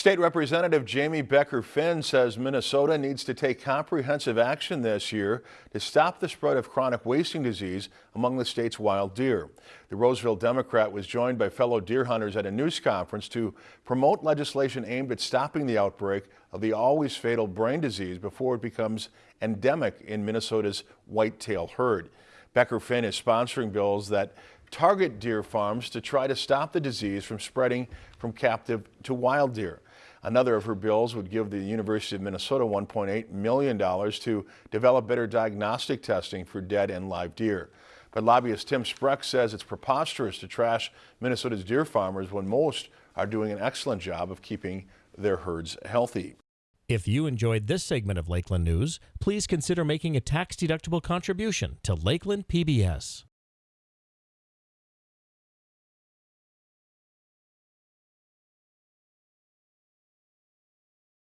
State Representative Jamie Becker Finn says Minnesota needs to take comprehensive action this year to stop the spread of chronic wasting disease among the state's wild deer. The Roseville Democrat was joined by fellow deer hunters at a news conference to promote legislation aimed at stopping the outbreak of the always fatal brain disease before it becomes endemic in Minnesota's whitetail herd. Becker Finn is sponsoring bills that target deer farms to try to stop the disease from spreading from captive to wild deer. Another of her bills would give the University of Minnesota $1.8 million to develop better diagnostic testing for dead and live deer. But lobbyist Tim Spreck says it's preposterous to trash Minnesota's deer farmers when most are doing an excellent job of keeping their herds healthy. If you enjoyed this segment of Lakeland News, please consider making a tax-deductible contribution to Lakeland PBS.